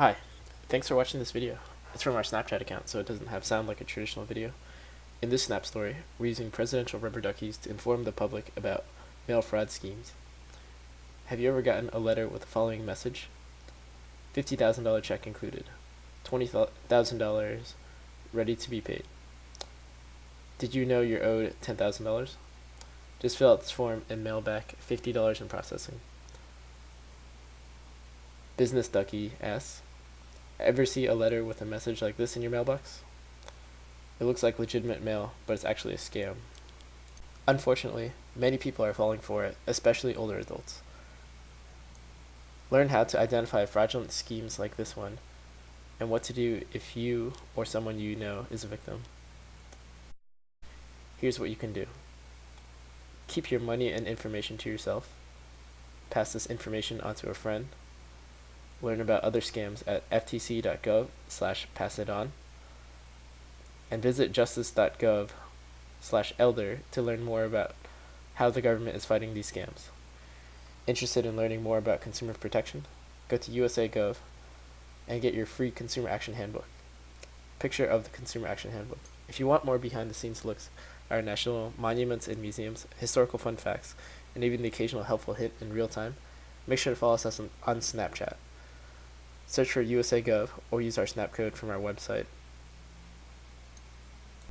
Hi, thanks for watching this video. It's from our Snapchat account, so it doesn't have sound like a traditional video. In this Snap story, we're using presidential rubber duckies to inform the public about mail fraud schemes. Have you ever gotten a letter with the following message? $50,000 check included. $20,000 ready to be paid. Did you know you're owed $10,000? Just fill out this form and mail back $50 in processing. Business Ducky asks, Ever see a letter with a message like this in your mailbox? It looks like legitimate mail, but it's actually a scam. Unfortunately, many people are falling for it, especially older adults. Learn how to identify fraudulent schemes like this one, and what to do if you or someone you know is a victim. Here's what you can do. Keep your money and information to yourself. Pass this information on to a friend learn about other scams at ftc.gov slash pass it on, and visit justice.gov slash elder to learn more about how the government is fighting these scams. Interested in learning more about consumer protection? Go to USA.gov and get your free Consumer Action Handbook. Picture of the Consumer Action Handbook. If you want more behind the scenes looks at our national monuments and museums, historical fun facts, and even the occasional helpful hint in real time, make sure to follow us on, on Snapchat. Search for USA Gov or use our snap code from our website